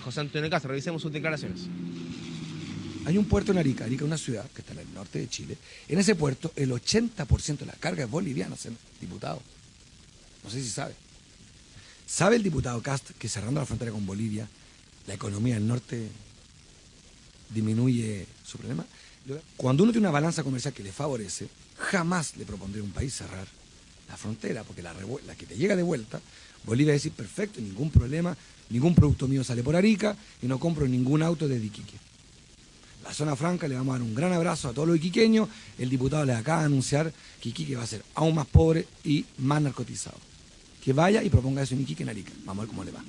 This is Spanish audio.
José Antonio Casa, revisemos sus declaraciones. Hay un puerto en Arica, Arica es una ciudad que está en el norte de Chile. En ese puerto el 80% de la carga es boliviana, diputado. No sé si sabe. ¿Sabe el diputado Cast que cerrando la frontera con Bolivia, la economía del norte disminuye su problema? Cuando uno tiene una balanza comercial que le favorece, jamás le propondré a un país cerrar la frontera, porque la, que te llega de vuelta, Bolivia decir, perfecto, ningún problema, ningún producto mío sale por Arica y no compro ningún auto de Iquique. La zona franca le vamos a dar un gran abrazo a todos los iquiqueños. El diputado le acaba de anunciar que Iquique va a ser aún más pobre y más narcotizado. Que vaya y proponga eso en Iquique en Arica. Vamos a ver cómo le va.